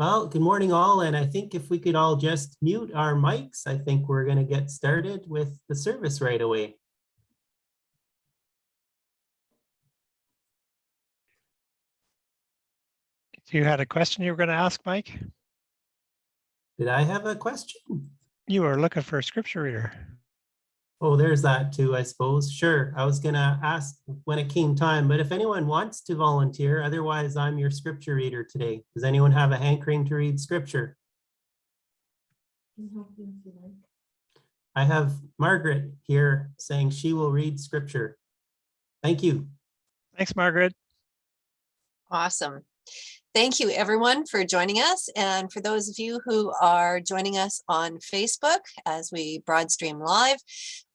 Well, good morning all, and I think if we could all just mute our mics, I think we're going to get started with the service right away. You had a question you were going to ask, Mike? Did I have a question? You were looking for a scripture reader. Oh, there's that too, I suppose. Sure, I was gonna ask when it came time, but if anyone wants to volunteer, otherwise I'm your scripture reader today. Does anyone have a hankering to read scripture? I have Margaret here saying she will read scripture. Thank you. Thanks, Margaret. Awesome. Thank you everyone for joining us. And for those of you who are joining us on Facebook as we broad stream live,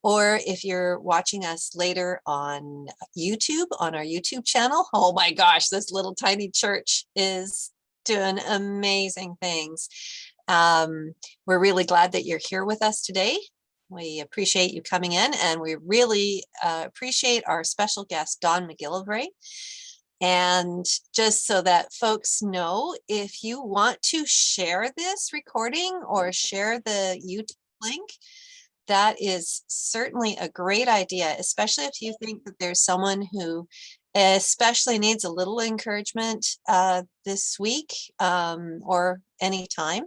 or if you're watching us later on YouTube, on our YouTube channel, oh my gosh, this little tiny church is doing amazing things. Um, we're really glad that you're here with us today. We appreciate you coming in and we really uh, appreciate our special guest, Don McGillivray. And just so that folks know, if you want to share this recording or share the YouTube link, that is certainly a great idea, especially if you think that there's someone who especially needs a little encouragement uh, this week um, or anytime,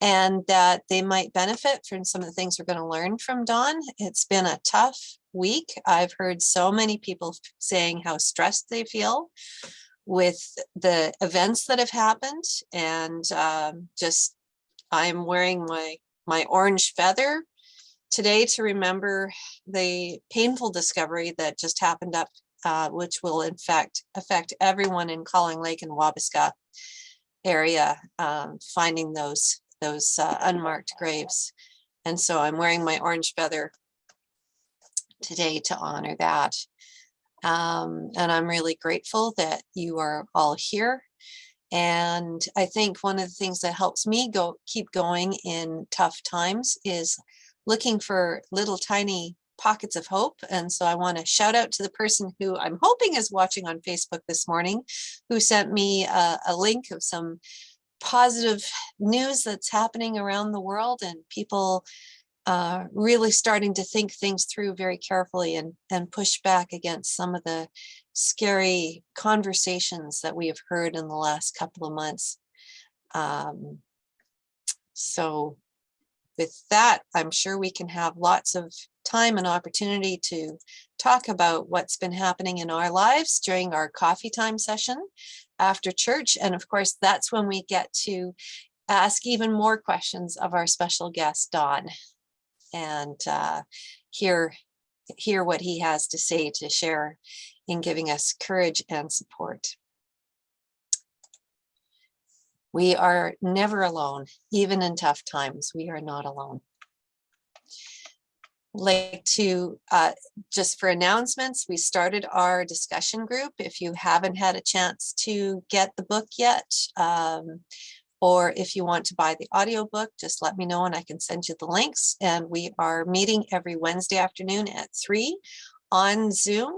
and that they might benefit from some of the things we're going to learn from Don. It's been a tough week. I've heard so many people saying how stressed they feel with the events that have happened and um, just I'm wearing my my orange feather today to remember the painful discovery that just happened up uh, which will in fact affect everyone in Calling Lake and Wabasca area um, finding those those uh, unmarked graves and so I'm wearing my orange feather today to honor that. Um, and I'm really grateful that you are all here. And I think one of the things that helps me go keep going in tough times is looking for little tiny pockets of hope. And so I want to shout out to the person who I'm hoping is watching on Facebook this morning, who sent me a, a link of some positive news that's happening around the world and people uh, really starting to think things through very carefully and, and push back against some of the scary conversations that we have heard in the last couple of months. Um, so with that, I'm sure we can have lots of time and opportunity to talk about what's been happening in our lives during our coffee time session after church. And of course, that's when we get to ask even more questions of our special guest, Don and uh, hear hear what he has to say to share in giving us courage and support. We are never alone, even in tough times, we are not alone. Like to, uh, just for announcements, we started our discussion group. If you haven't had a chance to get the book yet, um, or if you want to buy the audiobook, just let me know and I can send you the links. And we are meeting every Wednesday afternoon at three on Zoom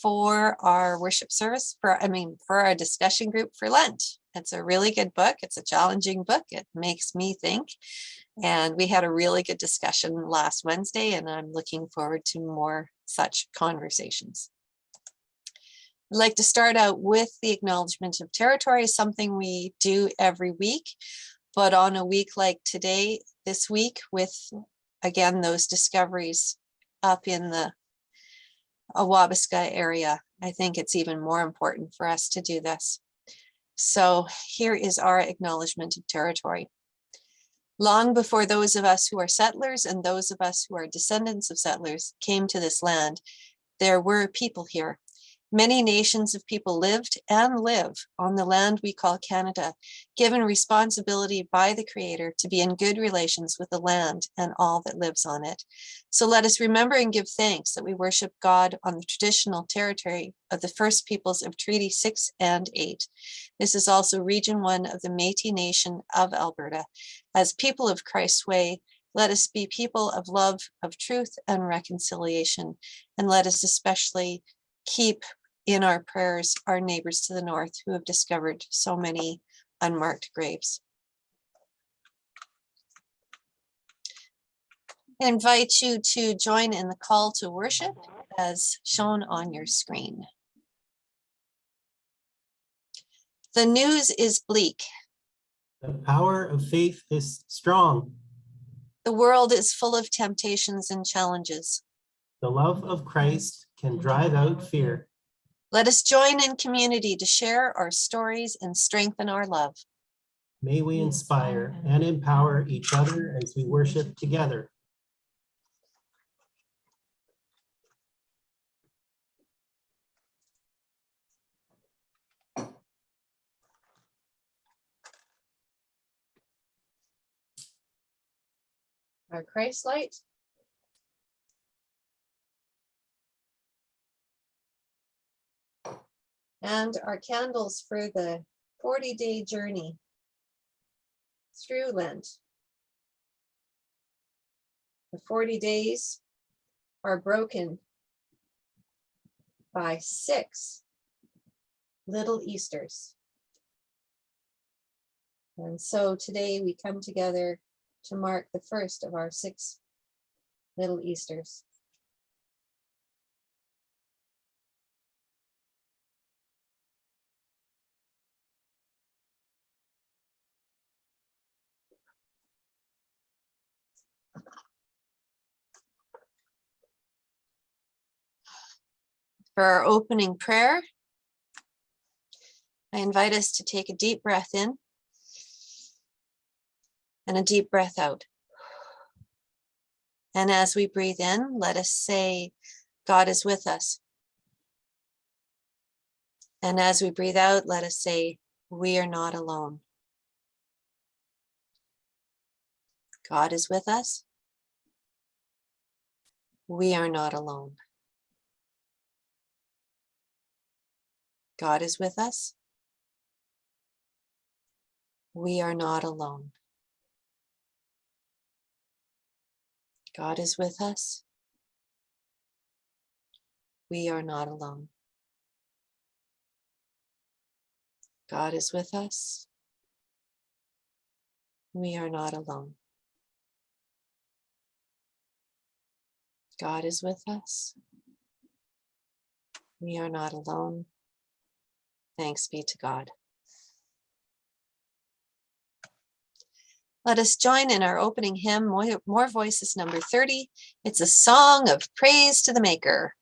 for our worship service for, I mean, for our discussion group for Lent. It's a really good book. It's a challenging book. It makes me think. And we had a really good discussion last Wednesday and I'm looking forward to more such conversations. Like to start out with the acknowledgement of territory, something we do every week, but on a week like today, this week with, again, those discoveries up in the Awabasca area, I think it's even more important for us to do this. So here is our acknowledgement of territory. Long before those of us who are settlers and those of us who are descendants of settlers came to this land, there were people here Many nations of people lived and live on the land we call Canada, given responsibility by the Creator to be in good relations with the land and all that lives on it. So let us remember and give thanks that we worship God on the traditional territory of the First Peoples of Treaty 6 and 8. This is also Region 1 of the Métis Nation of Alberta. As people of Christ's way, let us be people of love, of truth, and reconciliation. And let us especially keep in our prayers our neighbors to the north who have discovered so many unmarked graves. I invite you to join in the call to worship as shown on your screen. The news is bleak. The power of faith is strong. The world is full of temptations and challenges. The love of Christ can drive out fear. Let us join in community to share our stories and strengthen our love. May we inspire and empower each other as we worship together. Our Christ light. And our candles for the 40 day journey through Lent. The 40 days are broken by six little Easters. And so today we come together to mark the first of our six little Easters. For our opening prayer, I invite us to take a deep breath in and a deep breath out. And as we breathe in, let us say, God is with us. And as we breathe out, let us say, we are not alone. God is with us. We are not alone. God is with us. We are not alone. God is with us. We are not alone. God is with us. We are not alone. God is with us. We are not alone. Thanks be to God. Let us join in our opening hymn, More Voices number 30. It's a song of praise to the Maker.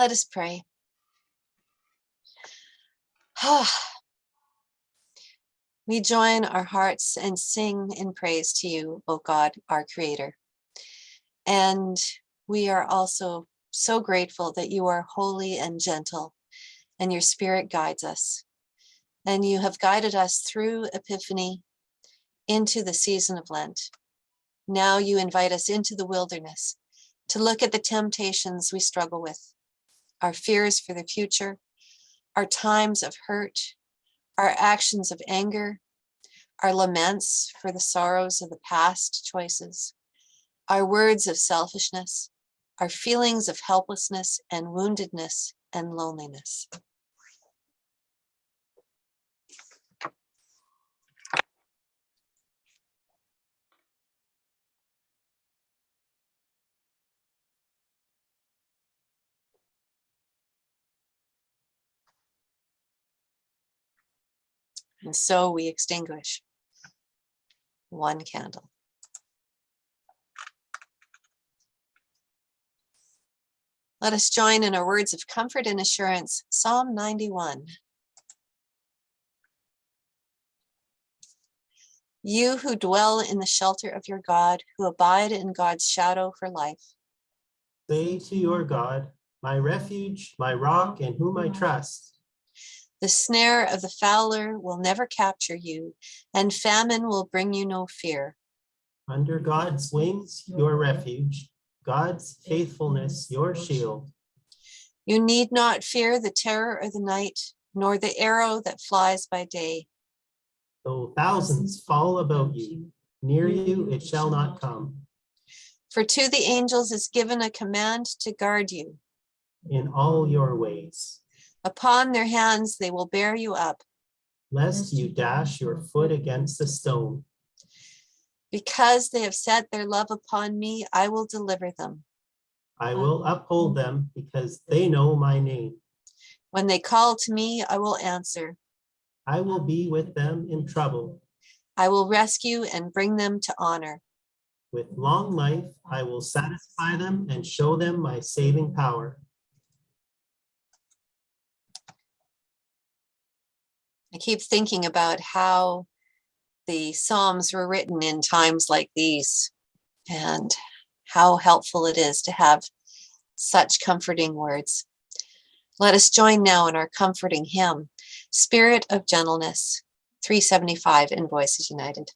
Let us pray. Ah. We join our hearts and sing in praise to you, O God, our creator. And we are also so grateful that you are holy and gentle and your spirit guides us. And you have guided us through Epiphany into the season of Lent. Now you invite us into the wilderness to look at the temptations we struggle with, our fears for the future, our times of hurt, our actions of anger, our laments for the sorrows of the past choices, our words of selfishness, our feelings of helplessness and woundedness and loneliness. And so we extinguish one candle. Let us join in our words of comfort and assurance, Psalm 91. You who dwell in the shelter of your God, who abide in God's shadow for life. Say to your God, my refuge, my rock, in whom I trust. The snare of the fowler will never capture you, and famine will bring you no fear. Under God's wings, your refuge, God's faithfulness, your shield. You need not fear the terror of the night, nor the arrow that flies by day. Though thousands fall about you, near you it shall not come. For to the angels is given a command to guard you. In all your ways, Upon their hands they will bear you up, lest you dash your foot against a stone. because they have set their love upon me, I will deliver them. I will uphold them because they know my name. When they call to me, I will answer. I will be with them in trouble. I will rescue and bring them to honor. With long life, I will satisfy them and show them my saving power. I keep thinking about how the Psalms were written in times like these and how helpful it is to have such comforting words. Let us join now in our comforting hymn, Spirit of Gentleness, 375 in Voices United.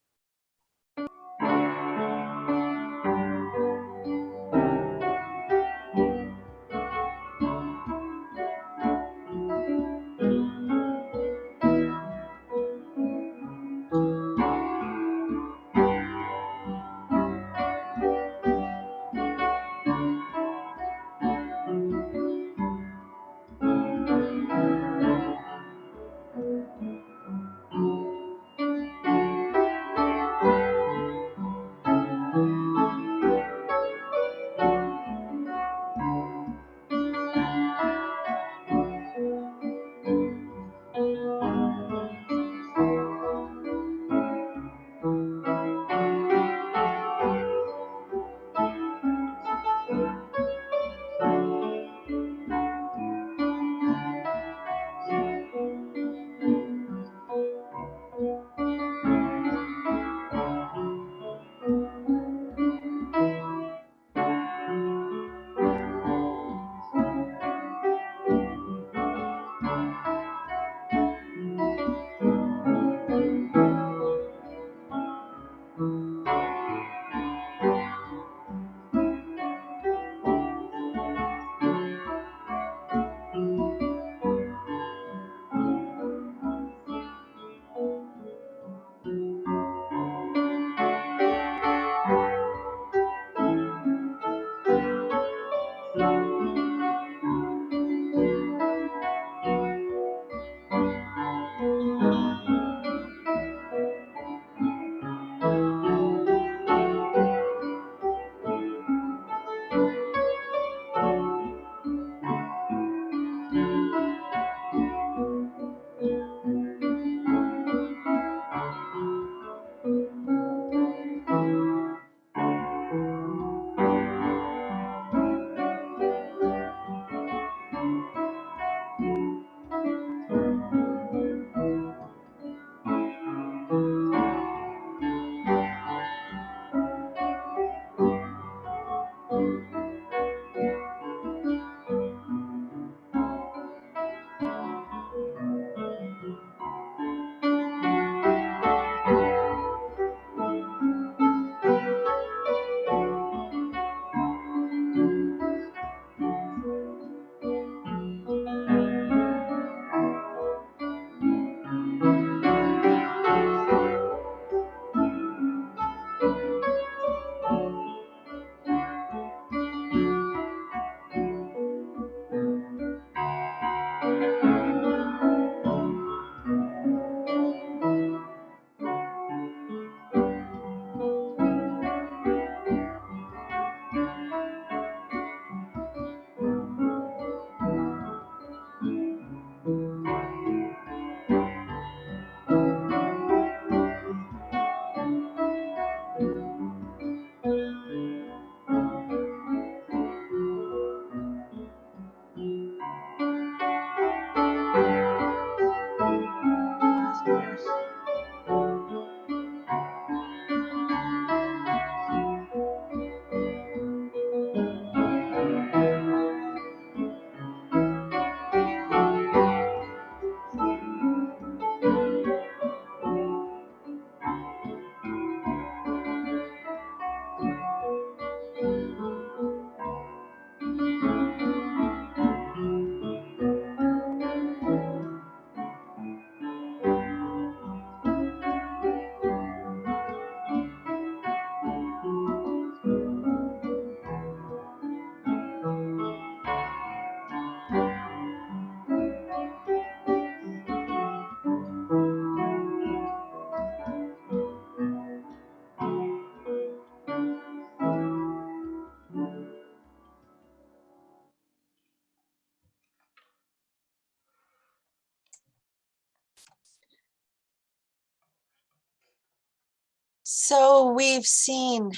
We've seen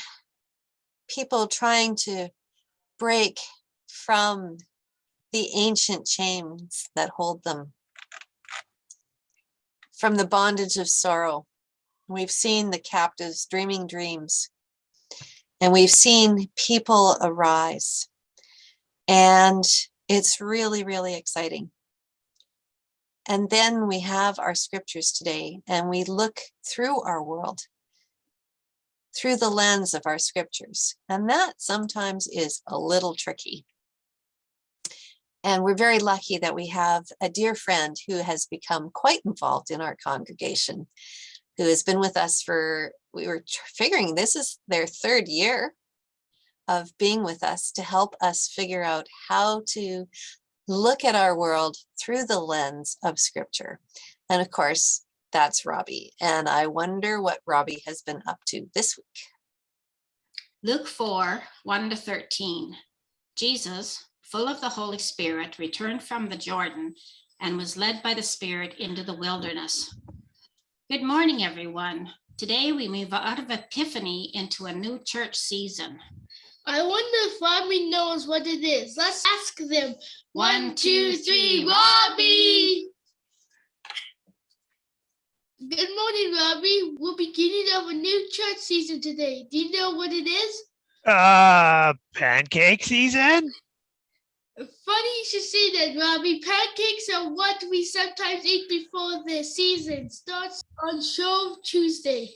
people trying to break from the ancient chains that hold them, from the bondage of sorrow. We've seen the captives dreaming dreams, and we've seen people arise. And it's really, really exciting. And then we have our scriptures today, and we look through our world through the lens of our scriptures. And that sometimes is a little tricky. And we're very lucky that we have a dear friend who has become quite involved in our congregation, who has been with us for, we were figuring this is their third year of being with us to help us figure out how to look at our world through the lens of scripture. And of course, that's Robbie. And I wonder what Robbie has been up to this week. Luke 4, 1 to 13. Jesus, full of the Holy Spirit, returned from the Jordan and was led by the Spirit into the wilderness. Good morning, everyone. Today we move out of Epiphany into a new church season. I wonder if Robbie knows what it is. Let's ask them. One, two, three, Robbie! Good morning, Robbie. We're beginning of a new church season today. Do you know what it is? Uh, pancake season? Funny you should say that, Robbie. Pancakes are what we sometimes eat before the season starts on Shrove Tuesday.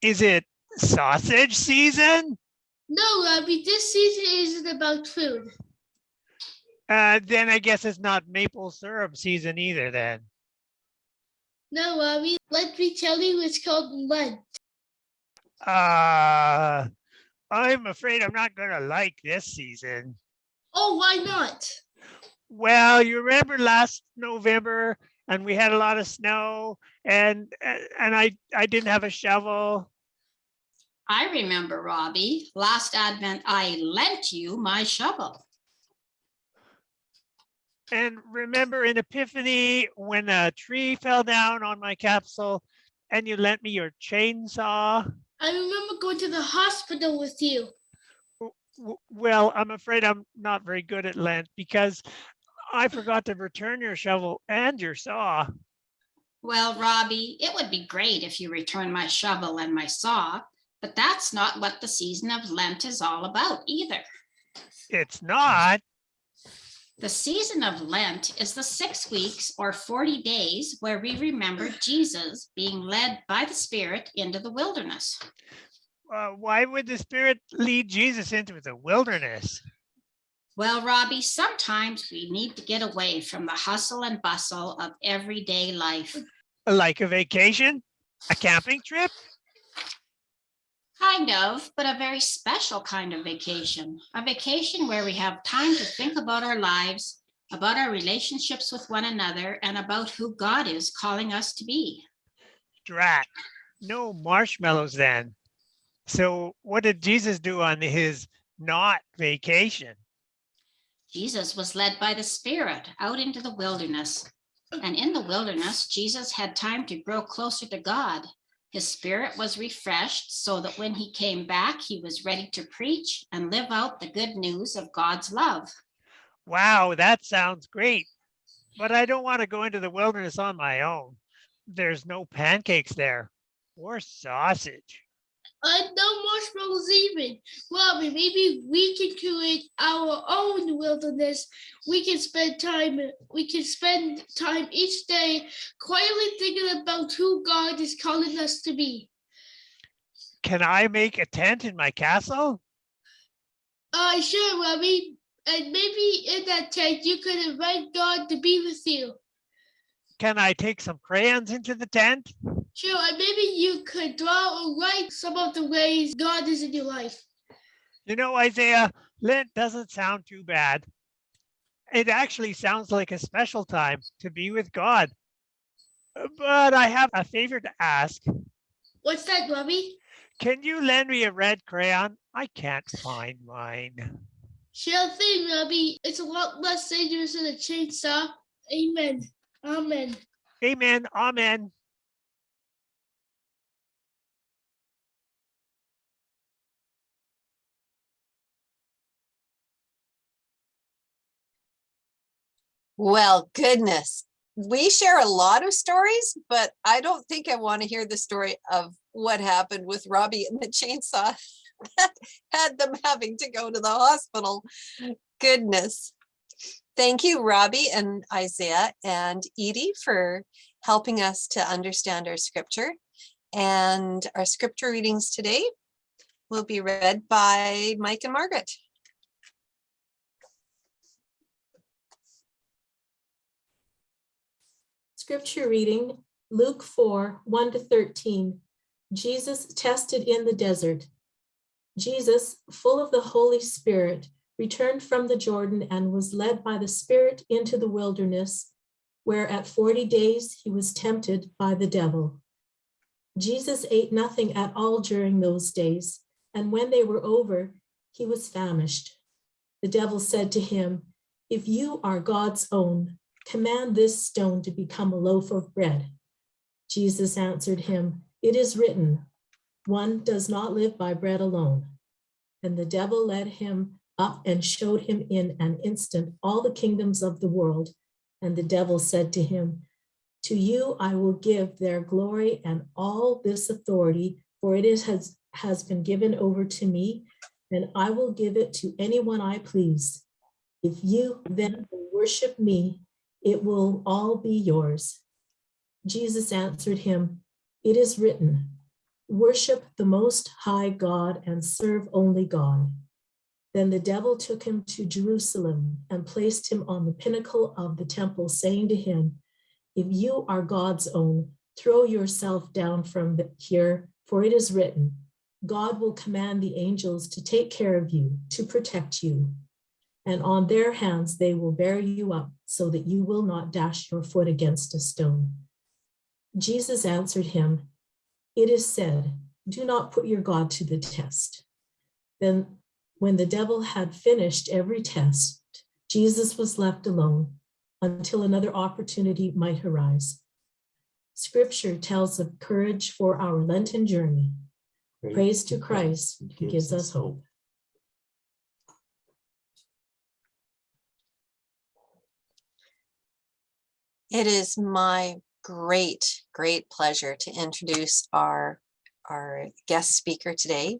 Is it sausage season? No, Robbie, this season isn't about food. Uh, then I guess it's not maple syrup season either then. No, Robbie, let me tell you, it's called Lent. Uh, I'm afraid I'm not gonna like this season. Oh, why not? Well, you remember last November and we had a lot of snow and, and I, I didn't have a shovel. I remember, Robbie, last Advent I lent you my shovel. And remember in Epiphany, when a tree fell down on my capsule and you lent me your chainsaw? I remember going to the hospital with you. Well, I'm afraid I'm not very good at Lent because I forgot to return your shovel and your saw. Well, Robbie, it would be great if you returned my shovel and my saw, but that's not what the season of Lent is all about either. It's not. The season of Lent is the six weeks or 40 days where we remember Jesus being led by the Spirit into the wilderness. Uh, why would the Spirit lead Jesus into the wilderness? Well, Robbie, sometimes we need to get away from the hustle and bustle of everyday life. Like a vacation? A camping trip? Kind of, but a very special kind of vacation. A vacation where we have time to think about our lives, about our relationships with one another, and about who God is calling us to be. Drat. No marshmallows then. So what did Jesus do on his not vacation? Jesus was led by the Spirit out into the wilderness. And in the wilderness, Jesus had time to grow closer to God. His spirit was refreshed so that when he came back, he was ready to preach and live out the good news of God's love. Wow, that sounds great. But I don't want to go into the wilderness on my own. There's no pancakes there or sausage. Uh, no marshmallows even. Robbie, maybe we can create our own wilderness. We can spend time. We can spend time each day quietly thinking about who God is calling us to be. Can I make a tent in my castle? Uh, sure, Robbie. And maybe in that tent, you could invite God to be with you. Can I take some crayons into the tent? Sure, and maybe you could draw or write some of the ways God is in your life. You know, Isaiah, Lent doesn't sound too bad. It actually sounds like a special time to be with God. But I have a favor to ask. What's that, Robbie? Can you lend me a red crayon? I can't find mine. Sure thing, Robbie. It's a lot less dangerous than a chainsaw. Amen. Amen. Amen. Amen. Well, goodness, we share a lot of stories, but I don't think I want to hear the story of what happened with Robbie and the chainsaw that had them having to go to the hospital. Goodness. Thank you, Robbie and Isaiah and Edie for helping us to understand our scripture. And our scripture readings today will be read by Mike and Margaret. Scripture reading, Luke 4, 1 to 13. Jesus tested in the desert. Jesus, full of the Holy Spirit, returned from the Jordan and was led by the Spirit into the wilderness, where at 40 days he was tempted by the devil. Jesus ate nothing at all during those days, and when they were over, he was famished. The devil said to him, If you are God's own, command this stone to become a loaf of bread. Jesus answered him, It is written, one does not live by bread alone. And the devil led him up and showed him in an instant all the kingdoms of the world. And the devil said to him, To you I will give their glory and all this authority, for it is, has, has been given over to me, and I will give it to anyone I please. If you then worship me, it will all be yours. Jesus answered him, It is written, worship the most high God and serve only God. Then the devil took him to Jerusalem and placed him on the pinnacle of the temple, saying to him, If you are God's own, throw yourself down from here, for it is written, God will command the angels to take care of you, to protect you. And on their hands they will bear you up so that you will not dash your foot against a stone. Jesus answered him, It is said, do not put your God to the test. Then when the devil had finished every test, Jesus was left alone until another opportunity might arise. Scripture tells of courage for our Lenten journey. Praise to Christ who gives us hope. It is my great, great pleasure to introduce our, our guest speaker today.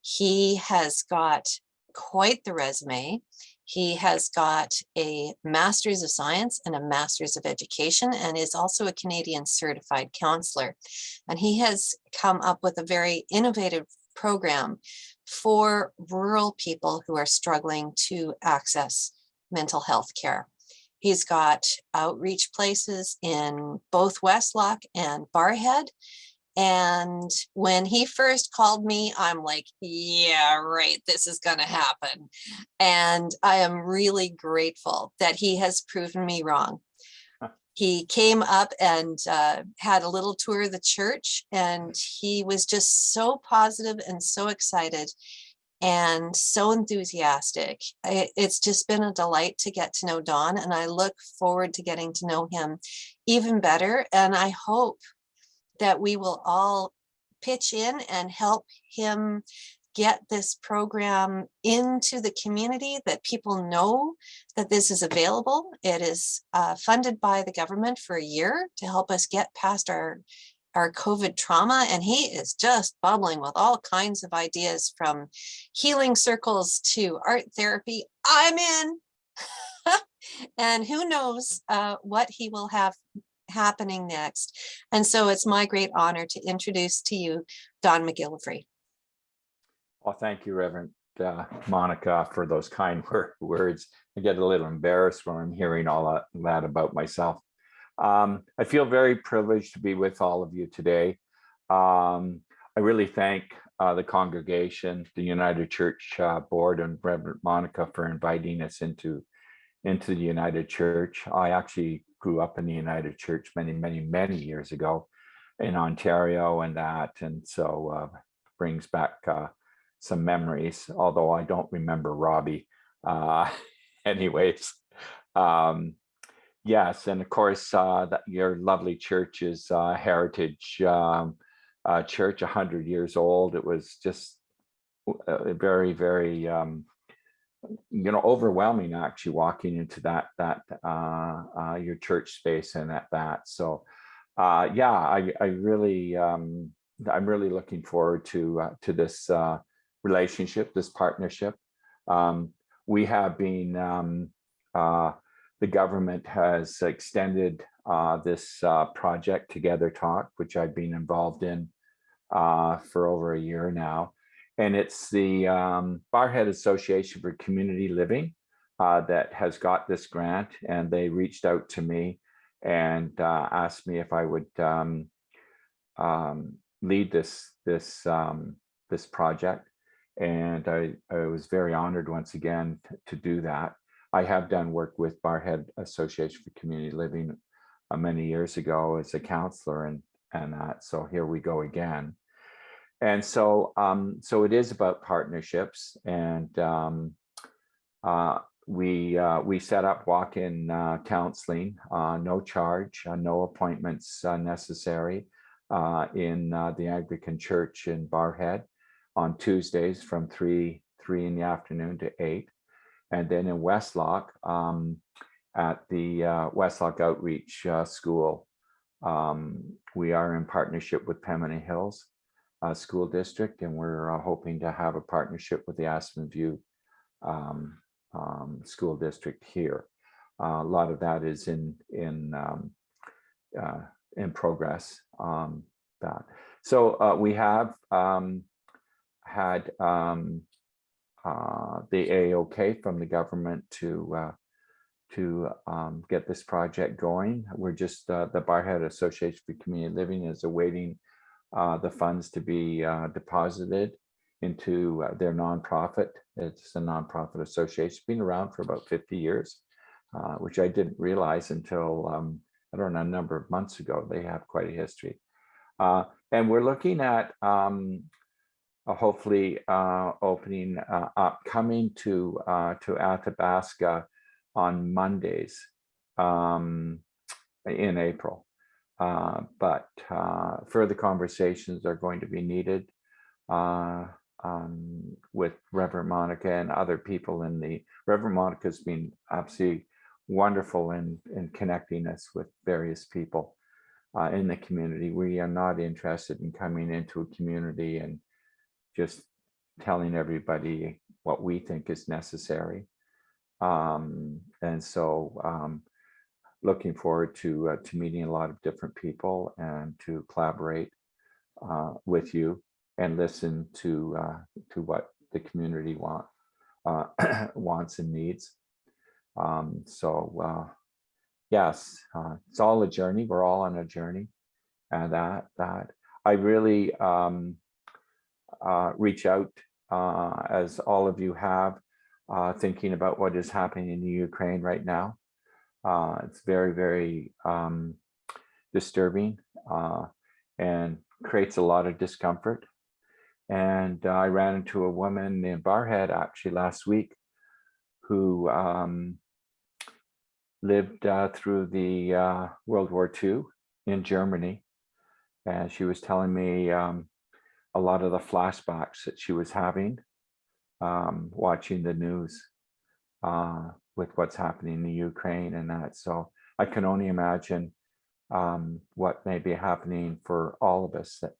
He has got quite the resume. He has got a Master's of Science and a Master's of Education and is also a Canadian certified counselor. And he has come up with a very innovative program for rural people who are struggling to access mental health care. He's got outreach places in both Westlock and Barrhead. And when he first called me, I'm like, yeah, right, this is going to happen. And I am really grateful that he has proven me wrong. He came up and uh, had a little tour of the church, and he was just so positive and so excited and so enthusiastic. It's just been a delight to get to know Don, and I look forward to getting to know him even better. And I hope that we will all pitch in and help him get this program into the community, that people know that this is available. It is uh, funded by the government for a year to help us get past our our COVID trauma, and he is just bubbling with all kinds of ideas from healing circles to art therapy. I'm in. and who knows uh, what he will have happening next. And so it's my great honor to introduce to you Don McGillivray. Well, thank you, Reverend uh, Monica, for those kind words. I get a little embarrassed when I'm hearing all that, that about myself. Um, I feel very privileged to be with all of you today. Um, I really thank uh, the congregation, the United Church uh, Board and Reverend Monica for inviting us into, into the United Church. I actually grew up in the United Church many, many, many years ago in Ontario and that, and so uh, brings back uh, some memories, although I don't remember Robbie. Uh, anyways, um, yes, and of course, uh, that your lovely church is uh, Heritage um, uh, Church, 100 years old. It was just uh, very, very um, you know, overwhelming actually walking into that, that, uh, uh, your church space and at that. So, yeah, I, I really, um, I'm really looking forward to, to this, relationship, this partnership. Um, we have been, um, the government has extended, uh, this, uh, project Together Talk, which I've been involved in, uh, for over a year now. And it's the um, Barrhead Association for Community Living uh, that has got this grant and they reached out to me and uh, asked me if I would um, um, lead this this um, this project. And I, I was very honored once again to do that. I have done work with Barrhead Association for Community Living uh, many years ago as a counselor and and that. So here we go again. And so, um, so it is about partnerships and, um, uh, we, uh, we set up walk-in, uh, counseling, uh, no charge, no appointments necessary, in, the Anglican Church in Barrhead on Tuesdays from three, three in the afternoon to eight. And then in Westlock, um, at the, uh, Westlock Outreach, uh, School, um, we are in partnership with Pembina Hills uh, School District, and we're uh, hoping to have a partnership with the Aspen View um, um, School District here. Uh, a lot of that is in in um, uh, in progress. Um, that so we have had uh, the AOK from the government to uh, to um, get this project going. We're just uh, the Barrhead Association for Community Living is awaiting uh, the funds to be uh, deposited into uh, their nonprofit. It's a nonprofit association, been around for about 50 years, which I didn't realize until, um, I don't know, a number of months ago. They have quite a history. And we're looking at um, hopefully uh, opening uh, up, coming to, uh, to Athabasca on Mondays um, in April. Uh, but uh, further conversations are going to be needed uh, um, with Reverend Monica and other people in the, Reverend Monica's been absolutely wonderful in, in connecting us with various people uh, in the community. We are not interested in coming into a community and just telling everybody what we think is necessary. Um, and so um, looking forward to uh, to meeting a lot of different people and to collaborate uh, with you and listen to uh, to what the community want uh, wants and needs. Um, so uh, yes, uh, it's all a journey. We're all on a journey, and that that I really um, reach out as all of you have, thinking about what is happening in Ukraine right now. Uh, it's very, very um, disturbing uh, and creates a lot of discomfort. And uh, I ran into a woman in Barrhead actually last week who um, lived uh, through the uh, World War II in Germany. And she was telling me um, a lot of the flashbacks that she was having um, watching the news. Uh, with what's happening in the Ukraine and that. So I can only imagine um, what may be happening for all of us that,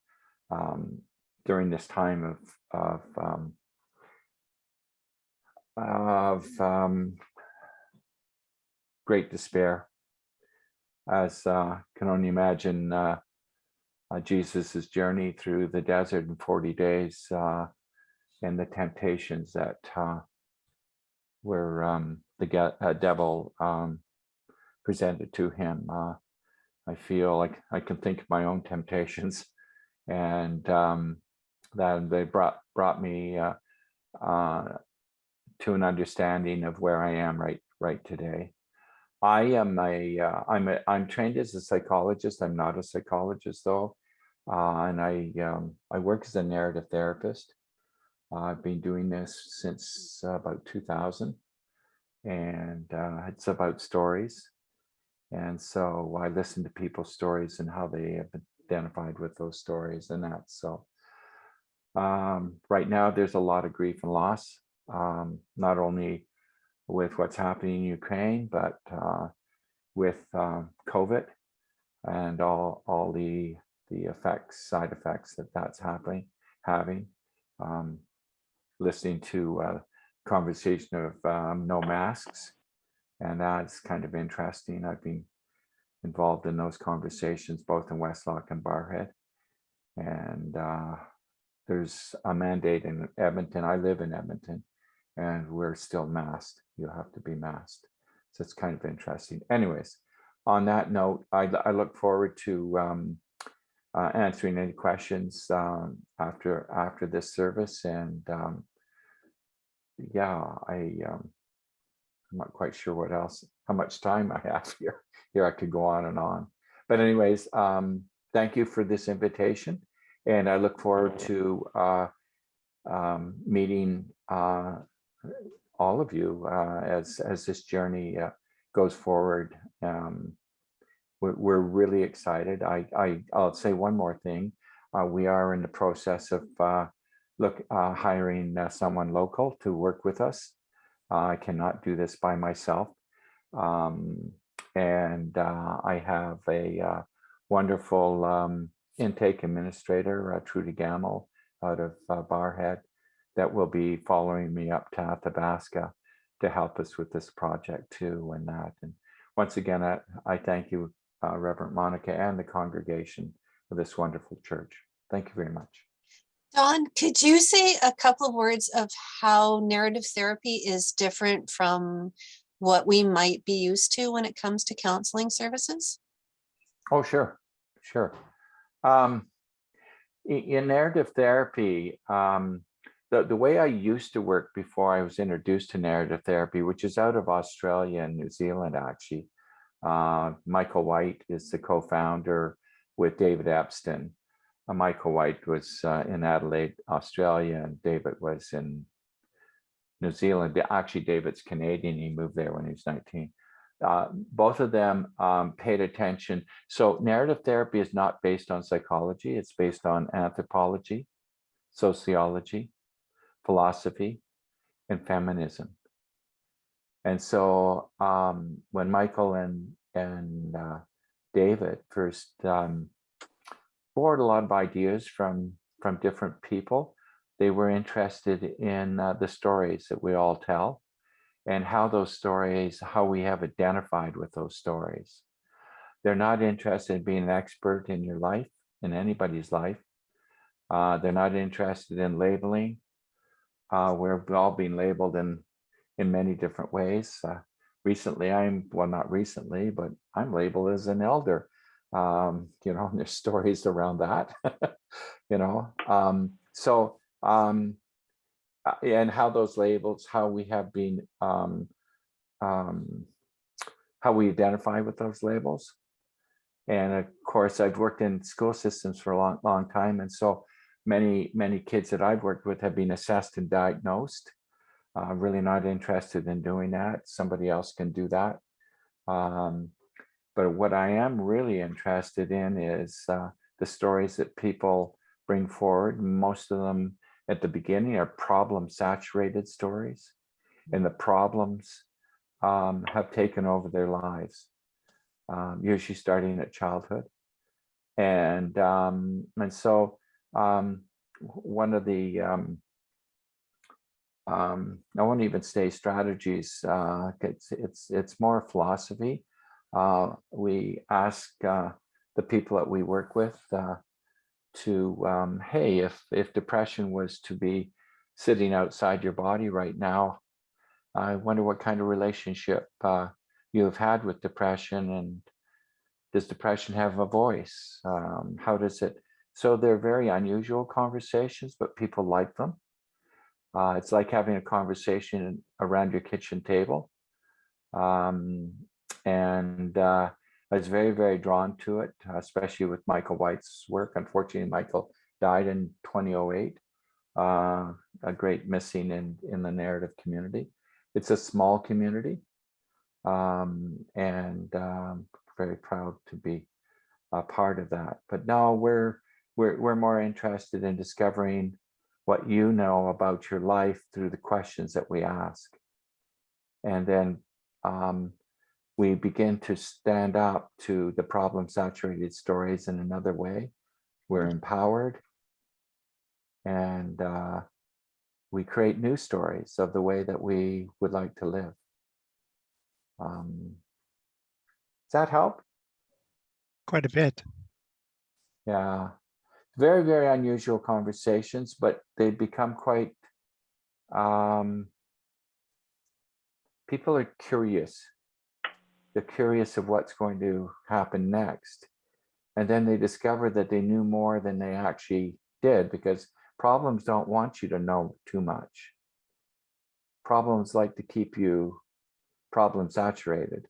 um, during this time of of um, of um, great despair. As uh, can only imagine uh, uh, Jesus's journey through the desert in 40 days uh, and the temptations that uh, were um, the uh, devil um, presented to him. Uh, I feel like I can think of my own temptations, and um, that they brought brought me uh, uh, to an understanding of where I am right right today. I am a uh, I'm a I'm trained as a psychologist. I'm not a psychologist though, uh, and I um, I work as a narrative therapist. I've been doing this since about 2000 and uh, it's about stories. And so I listen to people's stories and how they have identified with those stories and that. So um, right now there's a lot of grief and loss um, not only with what's happening in Ukraine, but uh, with um, COVID and all all the the effects, side effects that that's happening, having. Um, listening to uh, conversation of um, no masks, and that's kind of interesting. I've been involved in those conversations both in Westlock and Barrhead, and uh, there's a mandate in Edmonton. I live in Edmonton, and we're still masked. You have to be masked, so it's kind of interesting. Anyways, on that note, I, I look forward to um, uh, answering any questions um, after after this service. And um, yeah, I um, I'm not quite sure what else, how much time I have here. Here I could go on and on. But anyways, um, thank you for this invitation, and I look forward to uh, um, meeting uh, all of you uh, as as this journey uh, goes forward. Um, we're, we're really excited. I, I, I'll say one more thing. Uh, we are in the process of uh, look uh, hiring uh, someone local to work with us. I cannot do this by myself. Um, and I have a wonderful um, intake administrator, Trudy Gamel, out of Barrhead, that will be following me up to Athabasca to help us with this project too and that. And once again, I, I thank you uh, Reverend Monica and the congregation of this wonderful church. Thank you very much. Don, could you say a couple of words of how narrative therapy is different from what we might be used to when it comes to counseling services? Oh, sure, sure. Um, in narrative therapy, um, the, the way I used to work before I was introduced to narrative therapy, which is out of Australia and New Zealand, actually, uh, Michael White is the co-founder with David Epston. Uh, Michael White was uh, in Adelaide, Australia, and David was in New Zealand. Actually, David's Canadian. He moved there when he was 19. Uh, both of them um, paid attention. So narrative therapy is not based on psychology. It's based on anthropology, sociology, philosophy, and feminism. And so um, when Michael and and uh, David first um, borrowed a lot of ideas from from different people, they were interested in uh, the stories that we all tell and how those stories, how we have identified with those stories. They're not interested in being an expert in your life, in anybody's life. Uh, they're not interested in labeling. Uh, we're all being labeled in in many different ways. Uh, recently, I'm, well, not recently, but I'm labeled as an elder. Um, you know, and there's stories around that, you know. Um, so, um, uh, and how those labels, how we have been, um, um, how we identify with those labels. And of course, I've worked in school systems for a long, long time. And so many, many kids that I've worked with have been assessed and diagnosed uh, really not interested in doing that. Somebody else can do that. Um, but what I am really interested in is uh, the stories that people bring forward. Most of them at the beginning are problem saturated stories and the problems um, have taken over their lives, um, usually starting at childhood. And, um, and so um, one of the um, um, I won't even say strategies. Uh, it's it's it's more philosophy. Uh, we ask uh, the people that we work with uh, to, um, hey, if if depression was to be sitting outside your body right now, I wonder what kind of relationship uh, you have had with depression, and does depression have a voice? Um, how does it? So they're very unusual conversations, but people like them. Uh, it's like having a conversation around your kitchen table. Um, and uh, I was very, very drawn to it, especially with Michael White's work. Unfortunately, Michael died in 2008, uh, a great missing in, in the narrative community. It's a small community um, and um, very proud to be a part of that. But now we're, we're, we're more interested in discovering what you know about your life through the questions that we ask. And then um, we begin to stand up to the problem saturated stories in another way. We're empowered and uh, we create new stories of the way that we would like to live. Um, does that help? Quite a bit. Yeah, very, very unusual conversations, but they become quite, um, people are curious. They're curious of what's going to happen next. And then they discover that they knew more than they actually did because problems don't want you to know too much. Problems like to keep you problem saturated.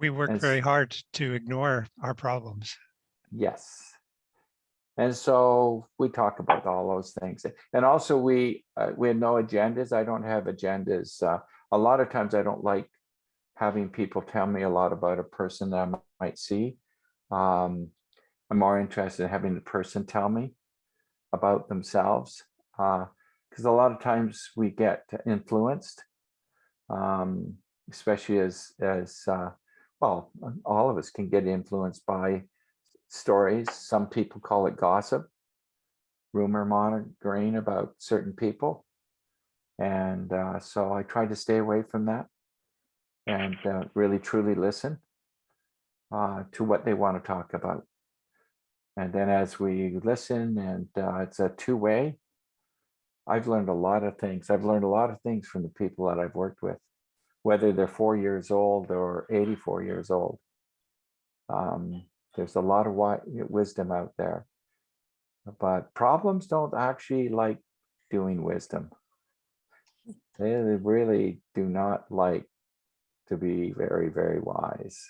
We work And very hard to ignore our problems. Yes. And so we talk about all those things. And also we, uh, we have no agendas. I don't have agendas. Uh, a lot of times I don't like having people tell me a lot about a person that I might see. Um, I'm more interested in having the person tell me about themselves. Uh, because a lot of times we get influenced. Um, especially as, as, uh, well, all of us can get influenced by stories. Some people call it gossip, rumor monitoring about certain people. And uh, so I try to stay away from that and uh, really truly listen uh, to what they want to talk about. And then as we listen and uh, it's a two-way, I've learned a lot of things. I've learned a lot of things from the people that I've worked with, whether they're four years old or 84 years old. Um, there's a lot of wisdom out there. But problems don't actually like doing wisdom. They really do not like to be very, very wise.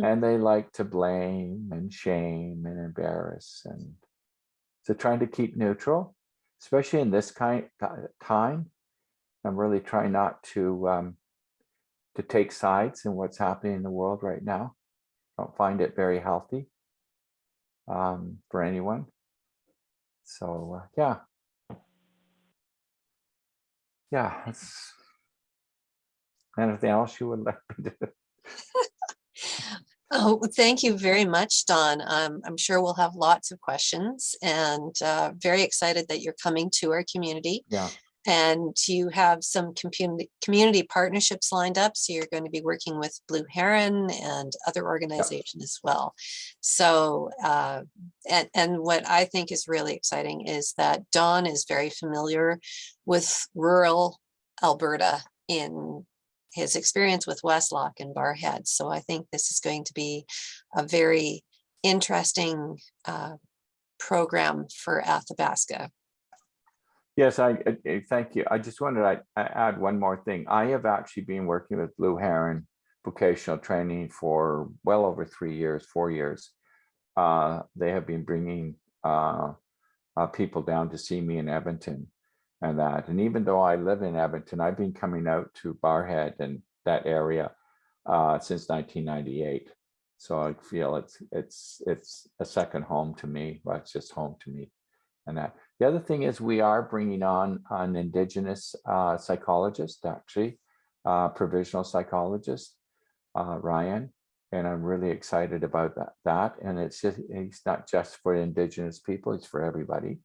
And they like to blame and shame and embarrass and so trying to keep neutral, especially in this kind ti- time. I'm really trying not to um, to take sides in what's happening in the world right now. Don't find it very healthy um, for anyone. So uh, yeah, yeah. That's anything else you would like me to? Oh, thank you very much, Don. Um, I'm sure we'll have lots of questions and uh, very excited that you're coming to our community. Yeah. And you have some community, community partnerships lined up. So you're going to be working with Blue Heron and other organizations as well. So, uh, and, and what I think is really exciting is that Don is very familiar with rural Alberta in his experience with Westlock and Barrhead. So I think this is going to be a very interesting uh, program for Athabasca. Yes, I, I- thank you. I just wanted to add one more thing. I have actually been working with Blue Heron vocational training for well over three years, four years. Uh, They have been bringing uh, uh, people down to see me in Edmonton and that. And even though I live in Edmonton, I've been coming out to Barrhead and that area uh, since 1998. So I feel it's it's it's a second home to me. Well, it's just home to me, and that. The other thing is we are bringing on an Indigenous uh, psychologist, actually, uh, provisional psychologist, uh, Ryan, and I'm really excited about that. That and it's just it's not just for Indigenous people; it's for everybody,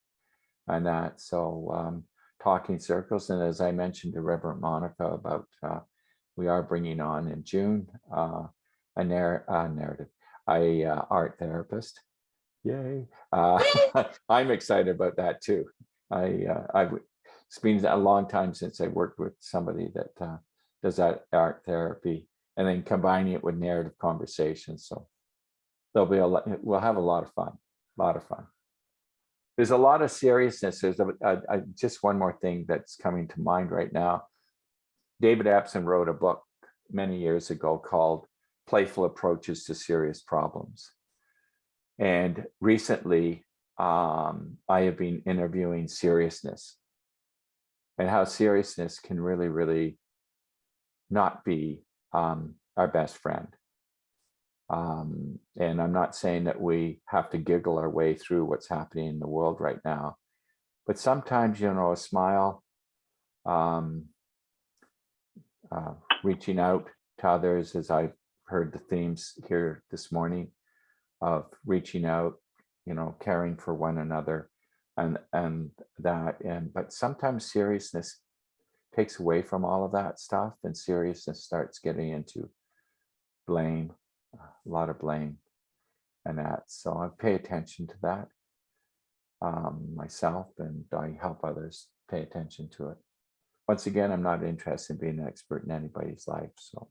and that. So um, talking circles, and as I mentioned to Reverend Monica about, uh, we are bringing on in June uh, a narr- uh, narrative, a uh, art therapist. Yay. Uh, I'm excited about that too. I, uh, I, w- it's been a long time since I worked with somebody that uh, does that art therapy and then combining it with narrative conversations. So there'll be a lot, we'll have a lot of fun, a lot of fun. There's a lot of seriousness. There's a, a- a- just one more thing that's coming to mind right now. David Epston wrote a book many years ago called Playful Approaches to Serious Problems. And recently, um, I have been interviewing seriousness and how seriousness can really, really not be um, our best friend. Um, and I'm not saying that we have to giggle our way through what's happening in the world right now, but sometimes, you know, a smile, um, uh, reaching out to others, as I've heard the themes here this morning of reaching out, you know, caring for one another and, and that, and, but sometimes seriousness takes away from all of that stuff and seriousness starts getting into blame, a lot of blame and that. So I pay attention to that um, myself and I help others pay attention to it. Once again, I'm not interested in being an expert in anybody's life. So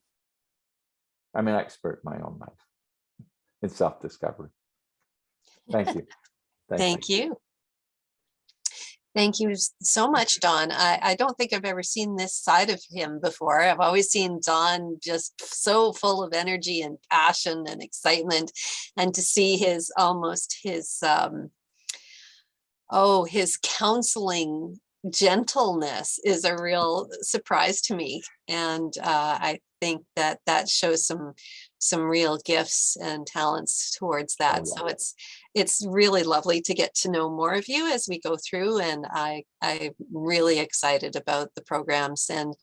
I'm an expert in my own life in self-discovery. Thank you. Thank you. Thank you so much, Don. I, I don't think I've ever seen this side of him before. I've always seen Don just so full of energy and passion and excitement. And to see his almost his, um, oh, his counseling gentleness is a real surprise to me. And uh, I think that that shows some some real gifts and talents towards that. So it's it's really lovely to get to know more of you as we go through and I, I'm really excited about the programs. And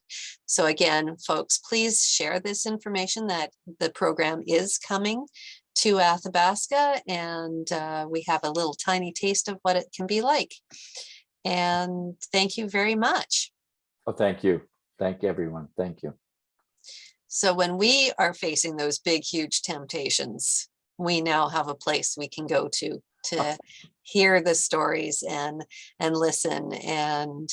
so again, folks, please share this information that the program is coming to Athabasca and uh, we have a little tiny taste of what it can be like. And thank you very much. Oh, thank you. Thank everyone. Thank you. So when we are facing those big, huge temptations, we now have a place we can go to to hear the stories and and listen. And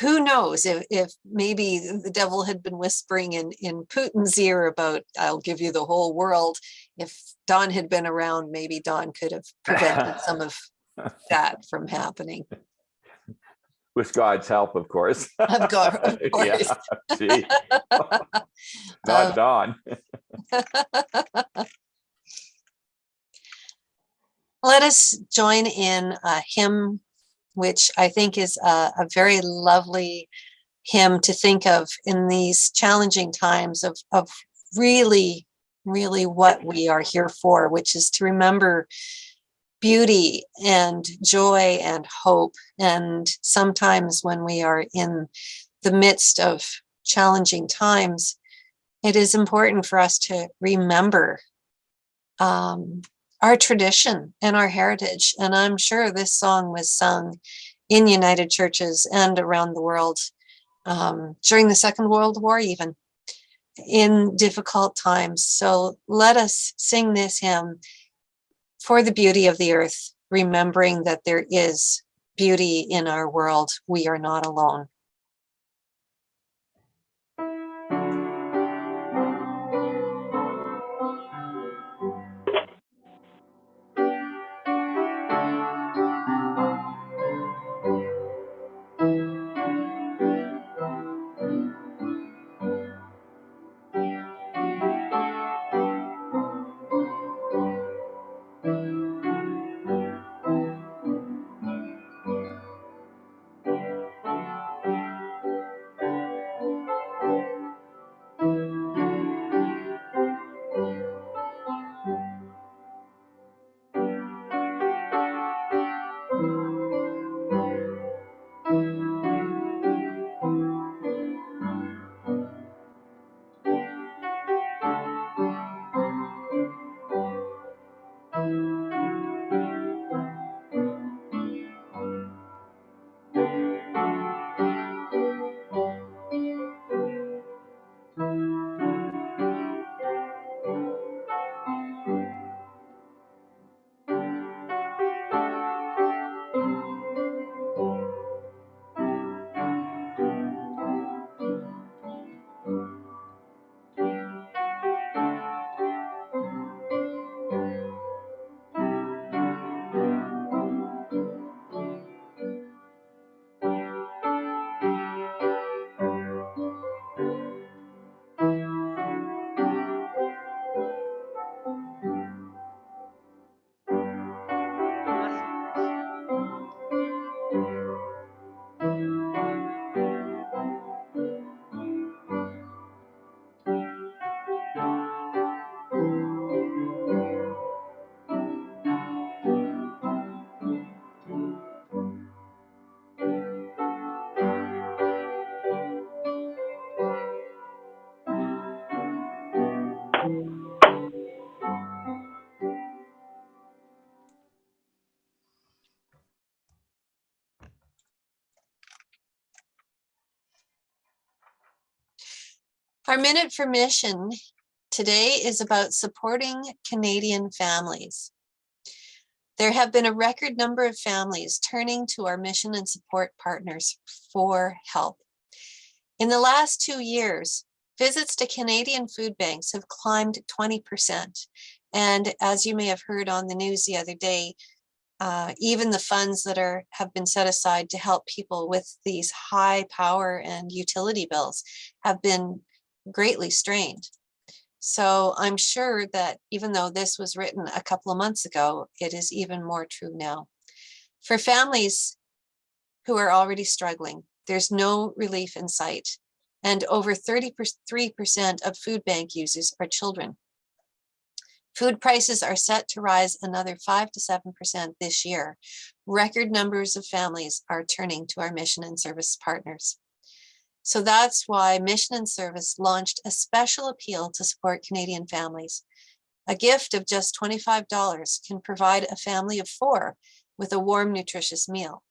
who knows if, if maybe the devil had been whispering in in Putin's ear about I'll give you the whole world. If Don had been around maybe Don could have prevented some of that from happening With God's help, of course. Of God, of Yeah, course. Um, Not Don. Let us join in a hymn, which I think is a, a very lovely hymn to think of in these challenging times of, of really, really what we are here for, which is to remember beauty and joy and hope. And sometimes when we are in the midst of challenging times, it is important for us to remember um, our tradition and our heritage. And I'm sure this song was sung in United Churches and around the world um, during the Second World War, even in difficult times. So let us sing this hymn for the beauty of the earth, remembering that there is beauty in our world. We are not alone. Our minute for mission today is about supporting Canadian families. There have been a record number of families turning to our mission and support partners for help. In the last two years, visits to Canadian food banks have climbed 20%. And as you may have heard on the news the other day, uh, even the funds that are have been set aside to help people with these high power and utility bills have been greatly strained. So I'm sure that even though this was written a couple of months ago, it is even more true now. For families who are already struggling, there's no relief in sight. And over 33% of food bank users are children. Food prices are set to rise another 5 to 7% this year. Record numbers of families are turning to our mission and service partners. So that's why Mission and Service launched a special appeal to support Canadian families. A gift of just $25 can provide a family of four with a warm, nutritious meal.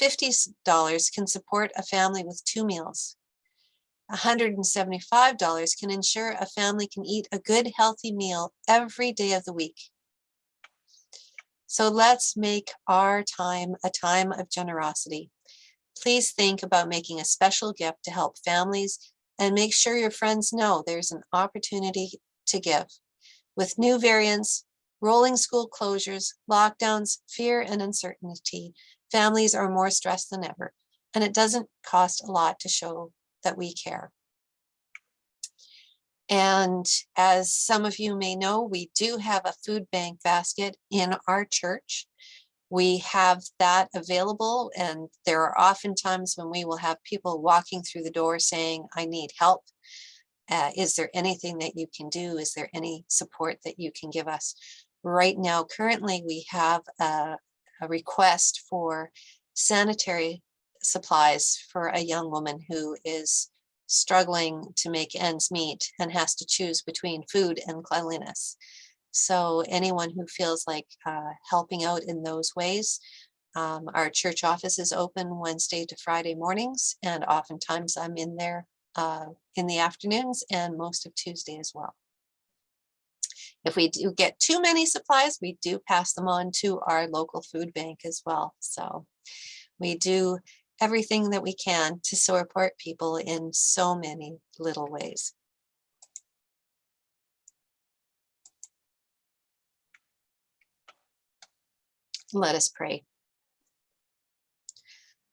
$50 can support a family with two meals. $175 can ensure a family can eat a good, healthy meal every day of the week. So let's make our time a time of generosity. Please think about making a special gift to help families and make sure your friends know there's an opportunity to give. With new variants, rolling school closures, lockdowns, fear and uncertainty, families are more stressed than ever, and it doesn't cost a lot to show that we care. And as some of you may know, we do have a food bank basket in our church. We have that available and there are often times when we will have people walking through the door saying, I need help. Uh, is there anything that you can do? Is there any support that you can give us? Right now, currently, we have a, a request for sanitary supplies for a young woman who is struggling to make ends meet and has to choose between food and cleanliness. So anyone who feels like uh, helping out in those ways, um, our church office is open Wednesday to Friday mornings, and oftentimes I'm in there uh, in the afternoons and most of Tuesday as well. If we do get too many supplies, we do pass them on to our local food bank as well. So we do everything that we can to support people in so many little ways. Let us pray.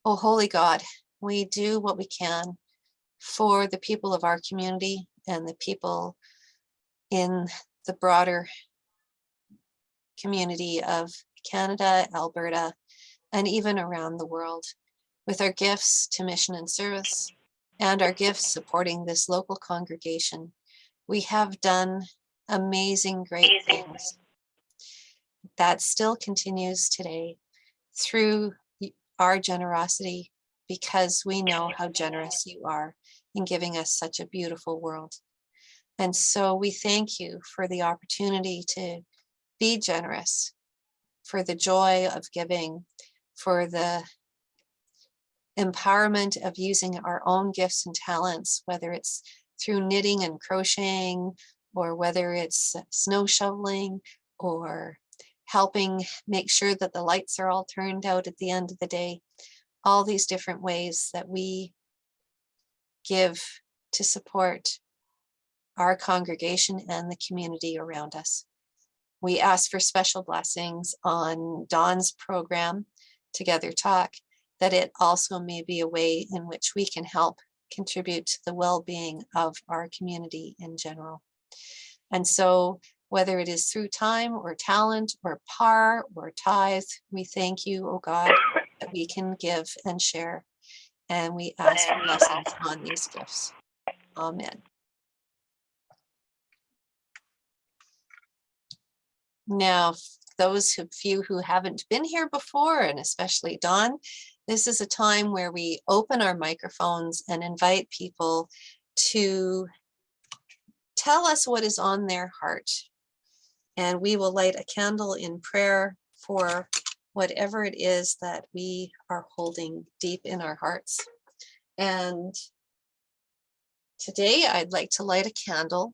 Oh, holy God, we do what we can for the people of our community and the people in the broader community of Canada, Alberta, and even around the world with our gifts to mission and service and our gifts supporting this local congregation. We have done amazing, great things. That still continues today through our generosity because we know how generous you are in giving us such a beautiful world. And so we thank you for the opportunity to be generous, for the joy of giving, for the empowerment of using our own gifts and talents, whether it's through knitting and crocheting, or whether it's snow shoveling, or helping make sure that the lights are all turned out at the end of the day. All these different ways that we give to support our congregation and the community around us. We ask for special blessings on Don's program, Together Talk, that it also may be a way in which we can help contribute to the well-being of our community in general. And so whether it is through time or talent or par or tithe, we thank you, oh God, that we can give and share. And we ask for blessings on these gifts. Amen. Now, those of you who haven't been here before, and especially Don, this is a time where we open our microphones and invite people to tell us what is on their heart. And we will light a candle in prayer for whatever it is that we are holding deep in our hearts. And Today, I'd like to light a candle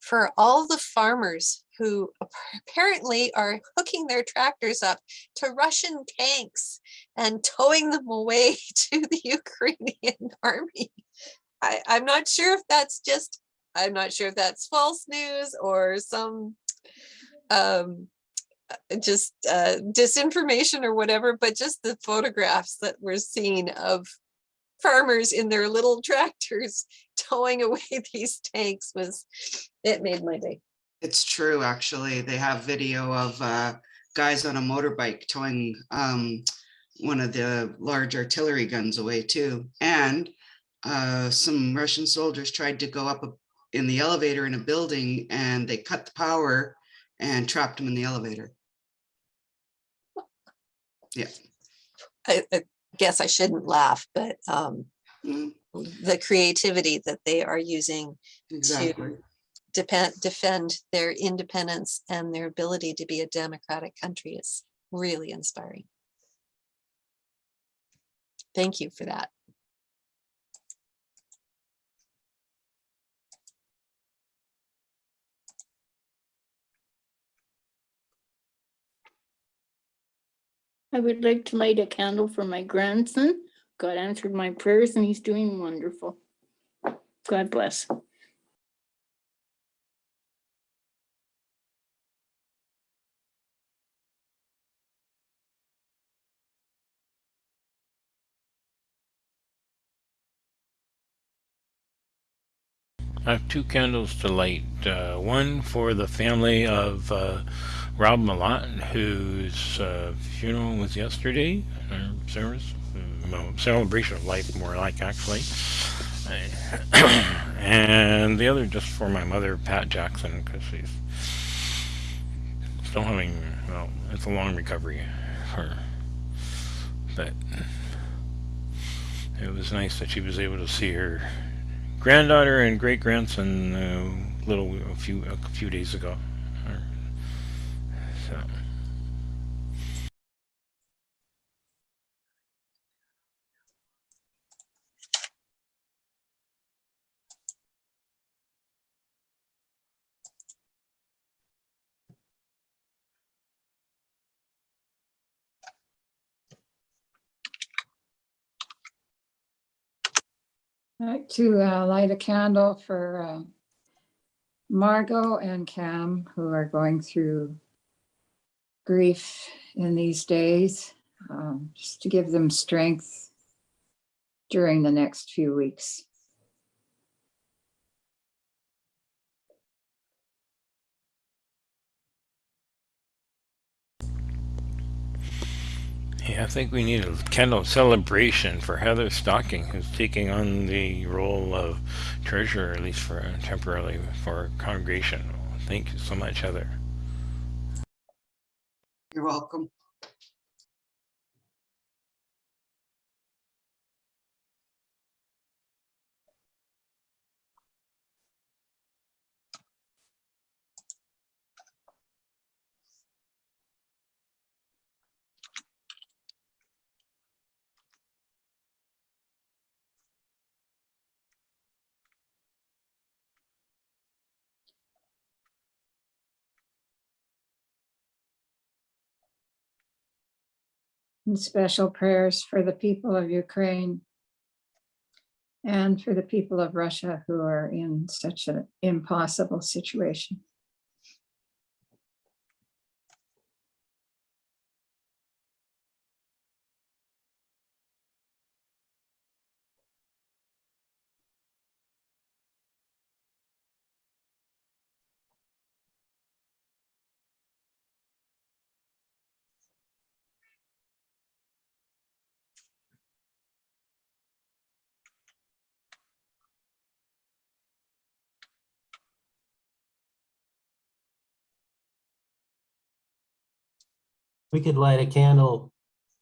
for all the farmers who apparently are hooking their tractors up to Russian tanks and towing them away to the Ukrainian army. I, I'm not sure if that's just, I'm not sure if that's false news or some um, uh, just uh, disinformation or whatever, but just the photographs that we're seeing of farmers in their little tractors towing away these tanks was, it made my day. It's true, actually. They have video of uh, guys on a motorbike towing um, one of the large artillery guns away too. And uh, some Russian soldiers tried to go up a- in the elevator in a building and they cut the power and trapped them in the elevator. I, I guess I shouldn't laugh, but um, Mm, the creativity that they are using Exactly. depend, defend their independence and their ability to be a democratic country is really inspiring. Thank you for that. I would like to light a candle for my grandson. God answered my prayers and he's doing wonderful. God bless. I have two candles to light. Uh, one for the family of uh, Rob Malott, whose uh, funeral was yesterday, service, uh, well, celebration of life, more like actually. and the other just for my mother, Pat Jackson, because she's still having, well, it's a long recovery for her. But it was nice that she was able to see her granddaughter and great grandson a little a few a few days ago. Like to uh, light a candle for uh, Margot and Cam, who are going through grief in these days, um, just to give them strength during the next few weeks. Yeah, I think we need a candle celebration for Heather Stocking, who's taking on the role of treasurer, at least for temporarily for congregation. Thank you so much, Heather. You're welcome. And special prayers for the people of Ukraine and for the people of Russia who are in such an impossible situation. We could light a candle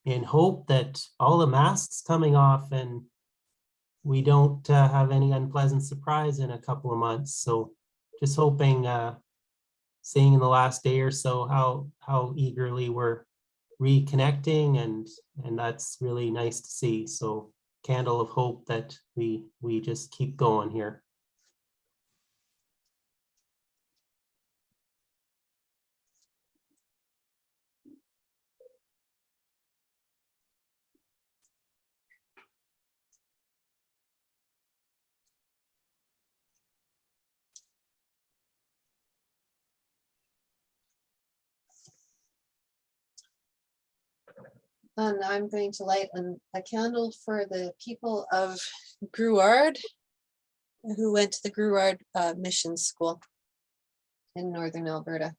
in hope that all the masks coming off and we don't uh, have any unpleasant surprise in a couple of months. So just hoping, uh, seeing in the last day or so how how eagerly we're reconnecting and and that's really nice to see. So candle of hope that we we just keep going here. And I'm going to light an- a candle for the people of Grouard who went to the Grouard uh, Mission School in northern Alberta.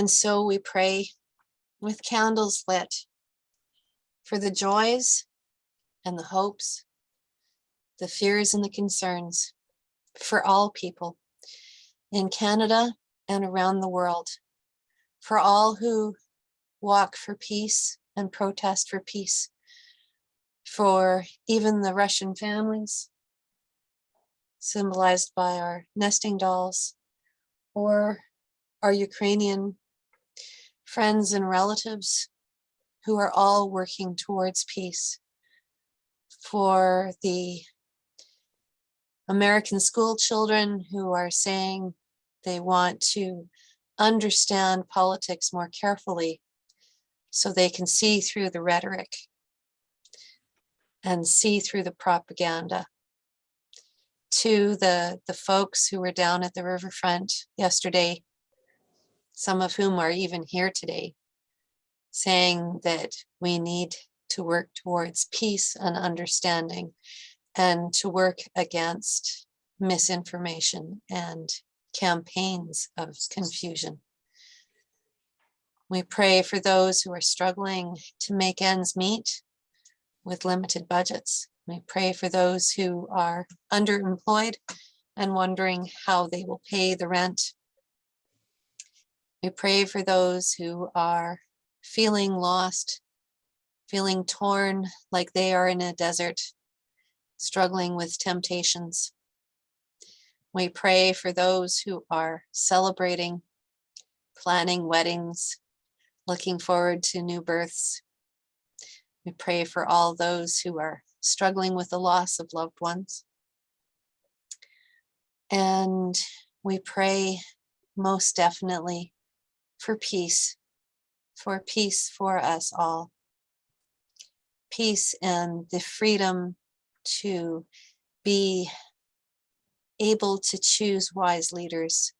And so we pray with candles lit for the joys and the hopes, the fears and the concerns for all people in Canada and around the world, for all who walk for peace and protest for peace, for even the Russian families symbolized by our nesting dolls, or our Ukrainian friends and relatives who are all working towards peace. For the American school children who are saying they want to understand politics more carefully so they can see through the rhetoric and see through the propaganda. To the, the folks who were down at the riverfront yesterday some of whom are even here today, saying that we need to work towards peace and understanding and to work against misinformation and campaigns of confusion. We pray for those who are struggling to make ends meet with limited budgets. We pray for those who are underemployed and wondering how they will pay the rent we pray for those who are feeling lost, feeling torn like they are in a desert, struggling with temptations. We pray for those who are celebrating, planning weddings, looking forward to new births. We pray for all those who are struggling with the loss of loved ones. And we pray most definitely for peace, for peace for us all. Peace and the freedom to be able to choose wise leaders.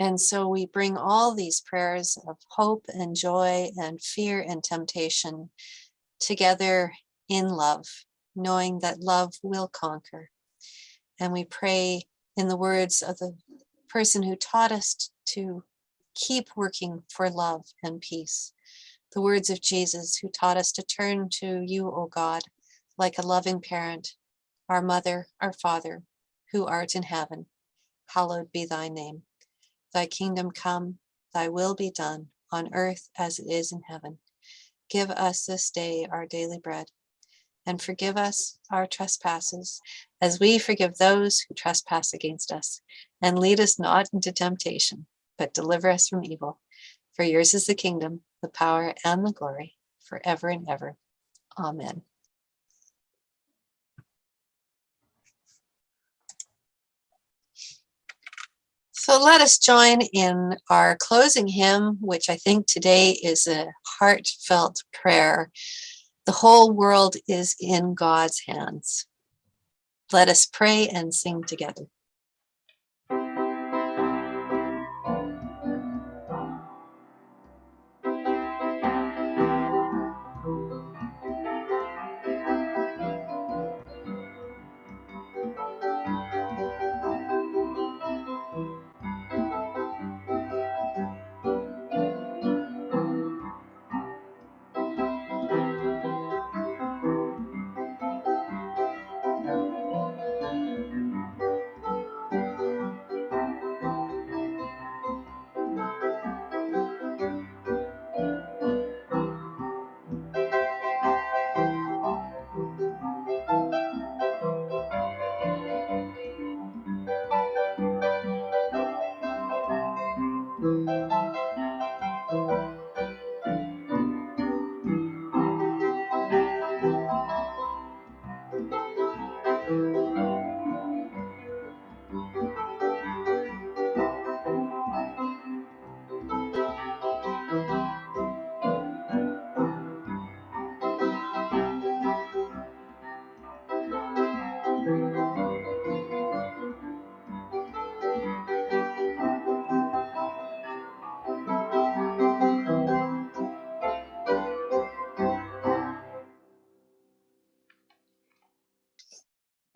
And so we bring all these prayers of hope and joy and fear and temptation together in love, knowing that love will conquer. And we pray in the words of the person who taught us to keep working for love and peace. The words of Jesus who taught us to turn to you, O God, like a loving parent, our mother, our father, who art in heaven. Hallowed be thy name. Thy kingdom come, thy will be done on earth as it is in heaven. Give us this day our daily bread and forgive us our trespasses as we forgive those who trespass against us. And lead us not into temptation, but deliver us from evil. For yours is the kingdom, the power, and the glory forever and ever. Amen. So let us join in our closing hymn, which I think today is a heartfelt prayer the whole world is in God's hands. Let us pray and sing together.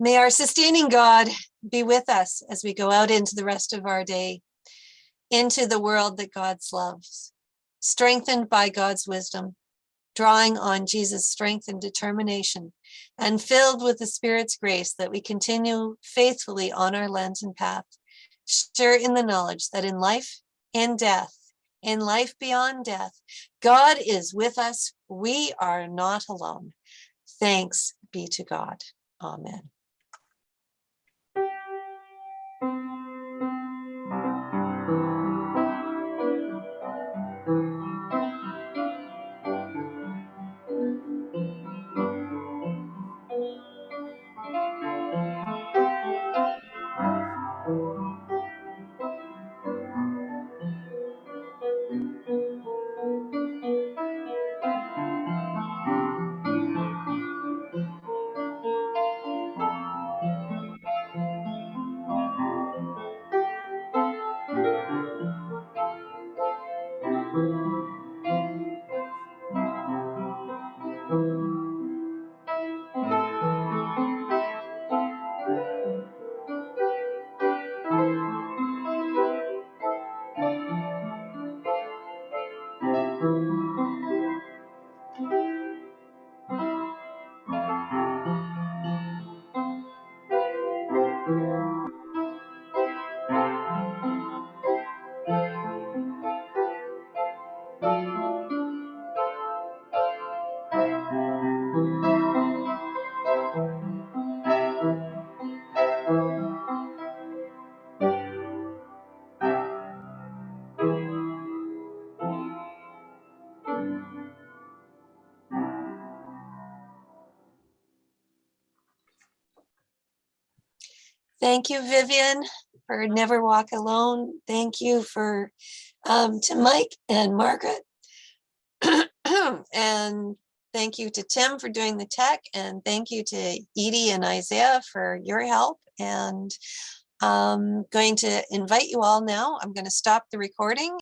May our sustaining God be with us as we go out into the rest of our day, into the world that God loves, strengthened by God's wisdom, drawing on Jesus' strength and determination, and filled with the Spirit's grace that we continue faithfully on our Lenten path, sure in the knowledge that in life and death, in life beyond death, God is with us. We are not alone. Thanks be to God. Amen. Thank you, Vivian, for Never Walk Alone. Thank you for um, to Mike and Margaret. and thank you to Tim for doing the tech, and thank you to Edie and Isaiah for your help. And I'm going to invite you all now. I'm going to stop the recording